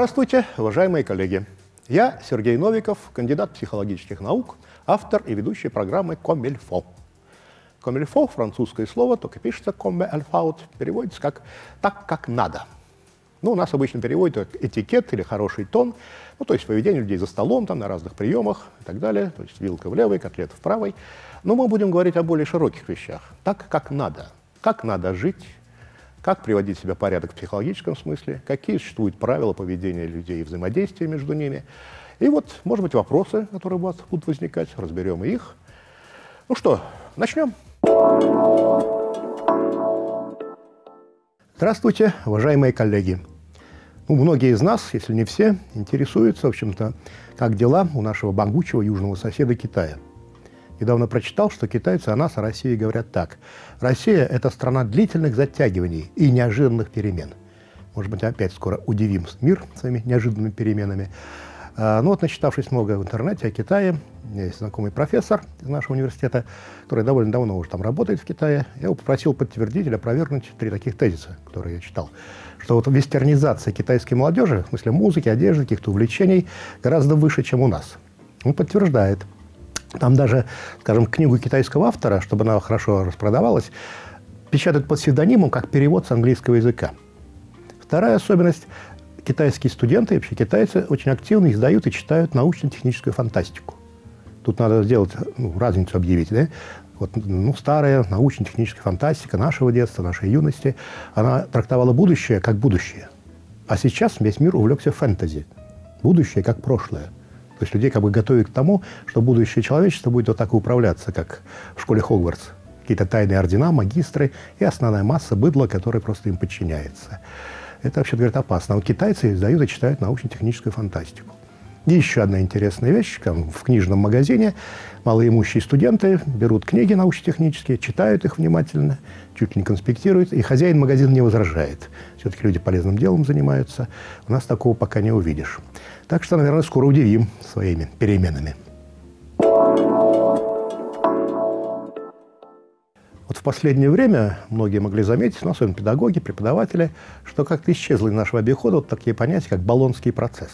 Здравствуйте, уважаемые коллеги! Я Сергей Новиков, кандидат психологических наук, автор и ведущий программы «Комильфо». «Комильфо» — французское слово, только пишется «comme il переводится как «так, как надо». Ну, у нас обычно переводят как этикет или хороший тон, ну, то есть поведение людей за столом, там, на разных приемах и так далее, то есть вилка в левой, котлета в правой. Но мы будем говорить о более широких вещах, так, как надо, как надо жить, как приводить себя в порядок в психологическом смысле, какие существуют правила поведения людей и взаимодействия между ними. И вот, может быть, вопросы, которые у вас будут возникать, разберем их. Ну что, начнем. Здравствуйте, уважаемые коллеги. Ну, многие из нас, если не все, интересуются, в общем-то, как дела у нашего бангучего южного соседа Китая – Недавно прочитал, что китайцы о нас, о России, говорят так. Россия – это страна длительных затягиваний и неожиданных перемен. Может быть, опять скоро удивим мир своими неожиданными переменами. А, ну вот, начитавшись много в интернете о Китае, у меня есть знакомый профессор из нашего университета, который довольно давно уже там работает в Китае. Я его попросил подтвердить или опровергнуть три таких тезиса, которые я читал. Что вот вестернизация китайской молодежи, в смысле музыки, одежды, каких-то увлечений, гораздо выше, чем у нас. Он подтверждает. Там даже, скажем, книгу китайского автора, чтобы она хорошо распродавалась, печатают под псевдонимом как перевод с английского языка. Вторая особенность – китайские студенты, вообще китайцы, очень активно издают и читают научно-техническую фантастику. Тут надо сделать, ну, разницу объявить, да? Вот, ну, старая научно-техническая фантастика нашего детства, нашей юности, она трактовала будущее как будущее. А сейчас весь мир увлекся фэнтези. Будущее как прошлое. То есть людей как бы готовят к тому, что будущее человечество будет вот так управляться, как в школе Хогвартс. Какие-то тайные ордена, магистры и основная масса быдла, которая просто им подчиняется. Это, вообще говорит, опасно. А вот китайцы издают и читают научно-техническую фантастику. И еще одна интересная вещь. Там, в книжном магазине малоимущие студенты берут книги научно-технические, читают их внимательно, чуть ли не конспектируют, и хозяин магазина не возражает. Все-таки люди полезным делом занимаются. У нас такого пока не увидишь. Так что, наверное, скоро удивим своими переменами. Вот в последнее время многие могли заметить, ну, особенно педагоги, преподаватели, что как-то исчезло из нашего обихода вот такие понятия, как баллонский процесс.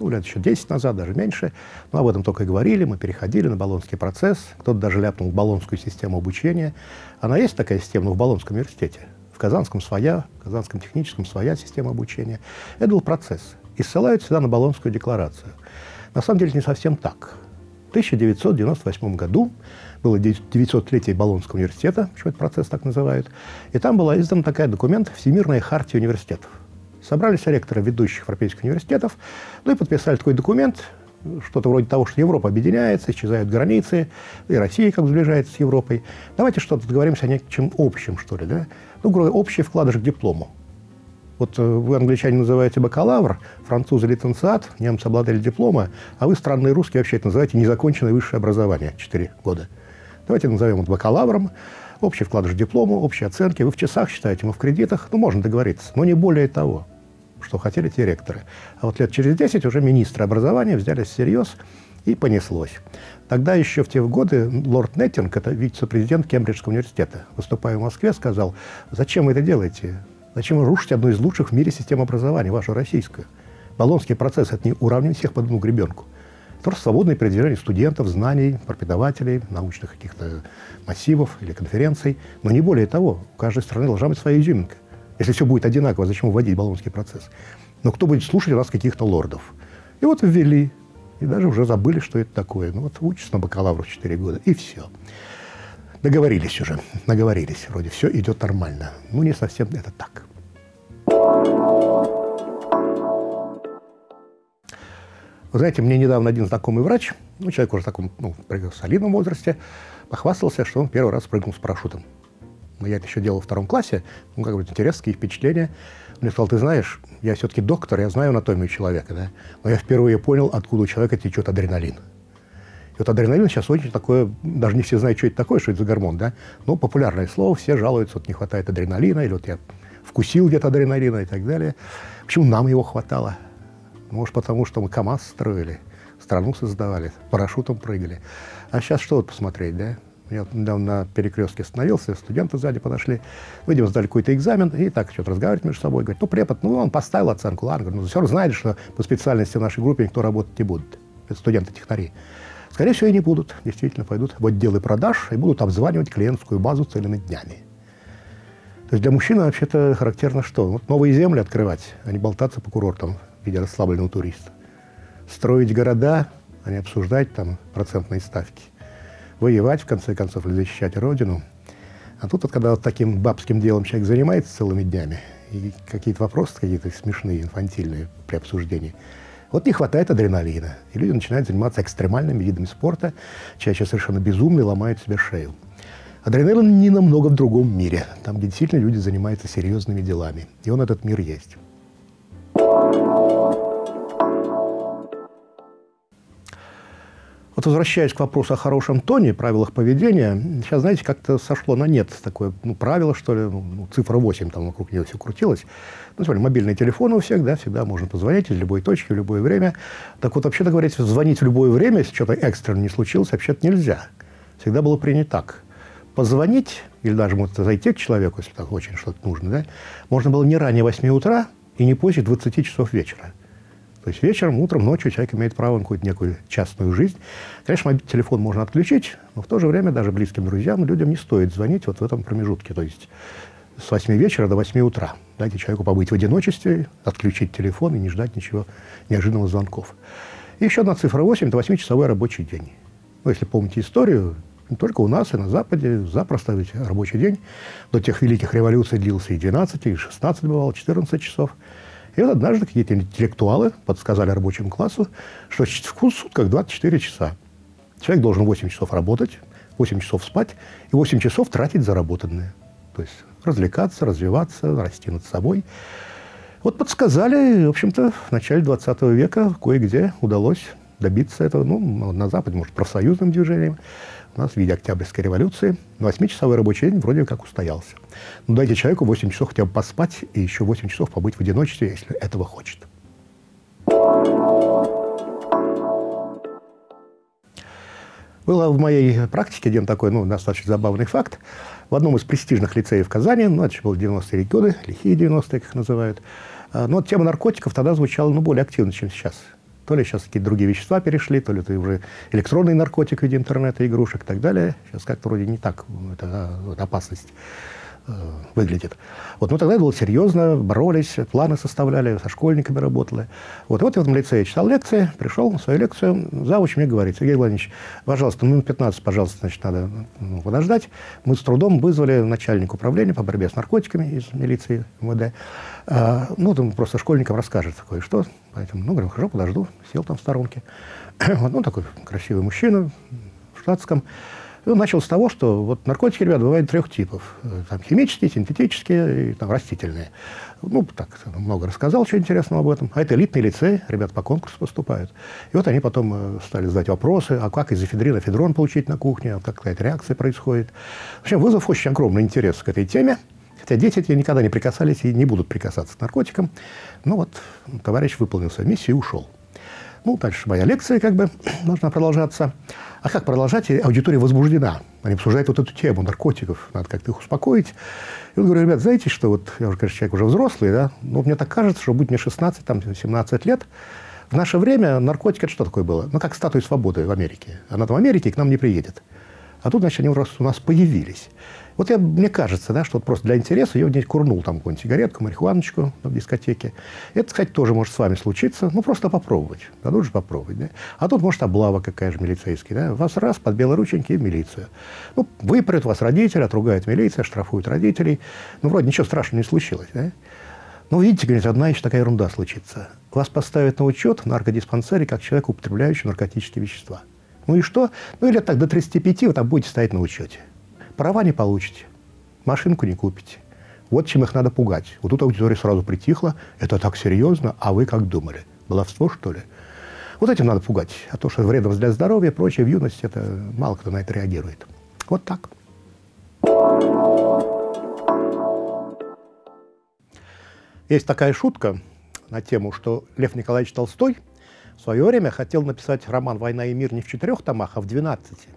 Ну, лет еще 10 назад, даже меньше. Но об этом только и говорили, мы переходили на баллонский процесс. Кто-то даже ляпнул в систему обучения. Она есть такая система в Болонском университете. В Казанском своя, в Казанском техническом своя система обучения. Это был процесс и ссылают всегда на Болонскую декларацию. На самом деле не совсем так. В 1998 году было 900-летие Болонского университета, почему этот процесс так называют, и там была издан такая документ «Всемирная хартия университетов». Собрались ректоры ведущих европейских университетов, ну и подписали такой документ, что-то вроде того, что Европа объединяется, исчезают границы, и Россия как сближается с Европой. Давайте что-то договоримся о нечем общем, что ли, да? Ну, общий вкладыш к диплому. Вот э, вы, англичане, называете бакалавр, французы – лиценциат, немцы – обладали диплома, а вы, странные русские, вообще это называете незаконченное высшее образование, 4 года. Давайте назовем это бакалавром, общий вкладыш диплому, общие оценки. Вы в часах считаете, мы в кредитах, ну, можно договориться, но не более того, что хотели те ректоры. А вот лет через 10 уже министры образования взялись всерьез, и понеслось. Тогда еще в те годы лорд Неттинг, это вице-президент Кембриджского университета, выступая в Москве, сказал, зачем вы это делаете? Зачем вы рушите одну из лучших в мире систем образования, вашу российскую? Болонский процесс – это не уравнивание всех под одну гребенку. Это просто свободное передвижение студентов, знаний, преподавателей, научных каких-то массивов или конференций. Но не более того, у каждой страны должна быть своя изюминка. Если все будет одинаково, зачем вводить Болонский процесс? Но кто будет слушать у нас каких-то лордов? И вот ввели. И даже уже забыли, что это такое. Ну вот учишься на бакалавру 4 года, и все. Договорились уже, наговорились. Вроде все идет нормально. Ну, не совсем это так. Знаете, мне недавно один знакомый врач, ну, человек уже в таком ну, солидном возрасте, похвастался, что он первый раз прыгнул с парашютом. Но я это еще делал в втором классе, ну, как бы интересные впечатления. Он мне сказал, ты знаешь, я все-таки доктор, я знаю анатомию человека, да, но я впервые понял, откуда у человека течет адреналин. И вот адреналин сейчас очень такое, даже не все знают, что это такое, что это за гормон, да, но популярное слово, все жалуются, вот не хватает адреналина, или вот я вкусил где-то адреналина и так далее. Почему нам его хватало? Может, потому что мы КАМАЗ строили, страну создавали, парашютом прыгали. А сейчас что вот посмотреть, да? Я недавно на перекрестке остановился, студенты сзади подошли. Видимо, сдали какой-то экзамен, и так что-то разговаривать между собой. Говорит, ну, препод, ну, он поставил оценку, ладно. Ну, все знаете, что по специальности в нашей группе никто работать не будет. Это студенты-технари. Скорее всего, и не будут. Действительно, пойдут в отделы продаж и будут обзванивать клиентскую базу целыми днями. То есть для мужчины вообще-то характерно что? Вот новые земли открывать, а не болтаться по курортам в виде расслабленного туриста. Строить города, а не обсуждать там процентные ставки. Воевать, в конце концов, или защищать Родину. А тут, вот, когда вот таким бабским делом человек занимается целыми днями, и какие-то вопросы какие-то смешные, инфантильные при обсуждении, вот не хватает адреналина. И люди начинают заниматься экстремальными видами спорта, чаще совершенно безумные, ломают себе шею. Адреналин не намного в другом мире, там, где действительно люди занимаются серьезными делами. И он этот мир есть. Вот возвращаясь к вопросу о хорошем тоне, правилах поведения, сейчас, знаете, как-то сошло на нет такое ну, правило, что ли, ну, цифра 8 там вокруг нее все крутилось. Ну, смотри, мобильный телефон у всех, да, всегда можно позвонить из любой точки, в любое время. Так вот, вообще-то говорить, звонить в любое время, если что-то экстренно не случилось, вообще-то нельзя. Всегда было принято так. Позвонить, или даже может зайти к человеку, если так очень что-то нужно, да, можно было не ранее 8 утра и не позже 20 часов вечера. То есть вечером, утром, ночью человек имеет право на какую-то некую частную жизнь. Конечно, телефон можно отключить, но в то же время даже близким друзьям, людям не стоит звонить вот в этом промежутке. То есть с 8 вечера до 8 утра. Дайте человеку побыть в одиночестве, отключить телефон и не ждать ничего неожиданных звонков. И еще одна цифра 8 – это 8-часовой рабочий день. Ну, если помните историю, не только у нас, и на Западе запросто ведь рабочий день до тех великих революций длился и 12, и 16 бывало, 14 часов. И вот однажды какие-то интеллектуалы подсказали рабочему классу, что в сутках 24 часа. Человек должен 8 часов работать, 8 часов спать и 8 часов тратить заработанные. То есть развлекаться, развиваться, расти над собой. Вот подсказали, в общем-то, в начале 20 века кое-где удалось добиться этого, ну, на Западе, может, профсоюзным движением, у нас в виде Октябрьской революции 8-часовой рабочий день вроде как устоялся. Но дайте человеку 8 часов хотя бы поспать и еще 8 часов побыть в одиночестве, если этого хочет. Было в моей практике один такой, ну, достаточно забавный факт. В одном из престижных лицеев Казани, ну, это было 90-е годы, лихие 90-е, как их называют, а, но тема наркотиков тогда звучала, ну, более активно, чем сейчас. То ли сейчас какие-то другие вещества перешли, то ли это уже электронный наркотик в виде интернета, игрушек и так далее. Сейчас как-то вроде не так это, это опасность э, выглядит. Вот, но тогда было серьезно, боролись, планы составляли, со школьниками работали. Вот, вот в этом лицее читал лекции, пришел на свою лекцию, завуч мне говорит, Сергей Владимирович, пожалуйста, минут 15, пожалуйста, значит, надо ну, подождать. Мы с трудом вызвали начальника управления по борьбе с наркотиками из милиции МВД. А, ну, там просто школьникам расскажет кое-что. Поэтому, ну, говорю, хорошо, подожду. Сел там в сторонке. вот, ну, такой красивый мужчина в штатском. И он начал с того, что вот наркотики, ребят, бывают трех типов. Там химические, синтетические и там, растительные. Ну, так, много рассказал, что интересного об этом. А это элитный лицей, ребят по конкурсу поступают. И вот они потом э, стали задать вопросы, а как из эфедрина федрон получить на кухне, а как какая-то реакция происходит. В общем, вызов очень огромный интерес к этой теме. Хотя дети эти никогда не прикасались и не будут прикасаться к наркотикам. Ну вот, товарищ выполнил свою миссию и ушел. Ну, дальше моя лекция как бы должна продолжаться. А как продолжать? Аудитория возбуждена. Они обсуждают вот эту тему наркотиков. Надо как-то их успокоить. И он говорит, ребят, знаете, что вот, я уже, конечно, человек уже взрослый, да, но мне так кажется, что будет мне 16, там, 17 лет, в наше время наркотик – это что такое было? Ну, как статуя свободы в Америке. Она там в Америке и к нам не приедет. А тут, значит, они у нас появились. Вот я, мне кажется, да, что вот просто для интереса я где-нибудь курнул там какую-нибудь сигаретку, марихуаночку в дискотеке. Это, кстати, тоже может с вами случиться. Ну, просто попробовать. Дадут же попробовать. Да? А тут, может, облава какая же милицейская. Да? Вас раз под белорученьки в милицию. Ну, выпрет вас родители, отругает милиция, штрафуют родителей. Ну, вроде ничего страшного не случилось. Да? Ну, видите, говорит, одна еще такая ерунда случится. Вас поставят на учет в наркодиспансере как человек, употребляющий наркотические вещества. Ну и что? Ну, или так до 35 вы там будете стоять на учете. Права не получите, машинку не купите. Вот чем их надо пугать. Вот тут аудитория сразу притихла. Это так серьезно, а вы как думали? Баловство, что ли? Вот этим надо пугать. А то, что вредно для здоровья прочее в юности, это мало кто на это реагирует. Вот так. Есть такая шутка на тему, что Лев Николаевич Толстой в свое время хотел написать роман «Война и мир» не в четырех томах, а в двенадцати.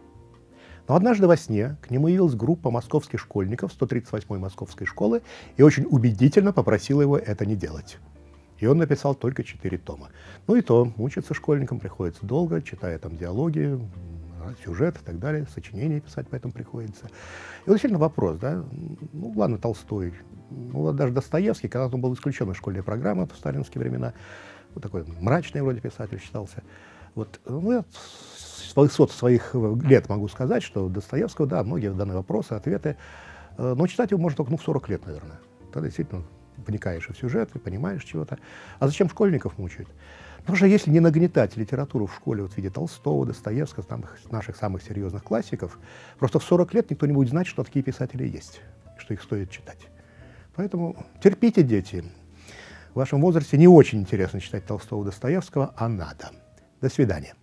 Но однажды во сне к нему явилась группа московских школьников 138-й московской школы и очень убедительно попросила его это не делать. И он написал только четыре тома. Ну и то, учиться школьникам приходится долго, читая там диалоги, сюжет и так далее, сочинения писать поэтому приходится. И вот действительно вопрос, да, ну ладно, Толстой, ну вот даже Достоевский, когда он был исключен из школьной программы в сталинские времена, вот такой мрачный вроде писатель считался, вот, ну, я с высот своих лет могу сказать, что Достоевского, да, многие данные вопросы, ответы, э, но читать его можно только ну, в 40 лет, наверное. Тогда действительно вникаешь в сюжет, и понимаешь чего-то. А зачем школьников мучают? Потому что если не нагнетать литературу в школе вот в виде Толстого, Достоевского, там, наших самых серьезных классиков, просто в 40 лет никто не будет знать, что такие писатели есть, что их стоит читать. Поэтому терпите, дети. В вашем возрасте не очень интересно читать Толстого, Достоевского, а надо. До свидания.